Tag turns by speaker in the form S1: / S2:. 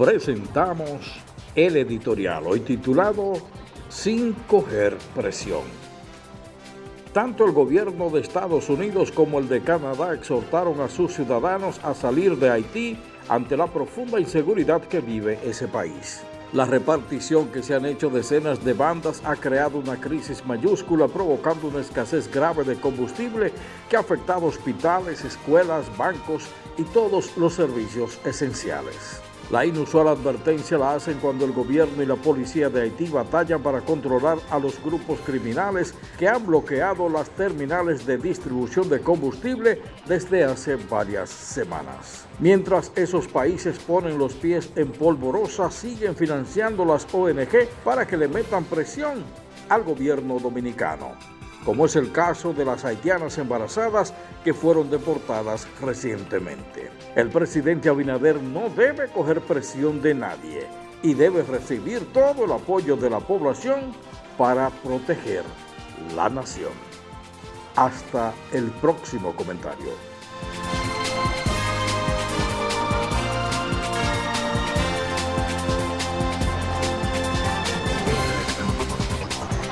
S1: presentamos el editorial hoy titulado Sin coger presión. Tanto el gobierno de Estados Unidos como el de Canadá exhortaron a sus ciudadanos a salir de Haití ante la profunda inseguridad que vive ese país. La repartición que se han hecho decenas de bandas ha creado una crisis mayúscula provocando una escasez grave de combustible que ha afectado hospitales, escuelas, bancos y todos los servicios esenciales. La inusual advertencia la hacen cuando el gobierno y la policía de Haití batallan para controlar a los grupos criminales que han bloqueado las terminales de distribución de combustible desde hace varias semanas. Mientras esos países ponen los pies en polvorosa, siguen financiando las ONG para que le metan presión al gobierno dominicano como es el caso de las haitianas embarazadas que fueron deportadas recientemente. El presidente Abinader no debe coger presión de nadie y debe recibir todo el apoyo de la población para proteger la nación. Hasta el próximo comentario.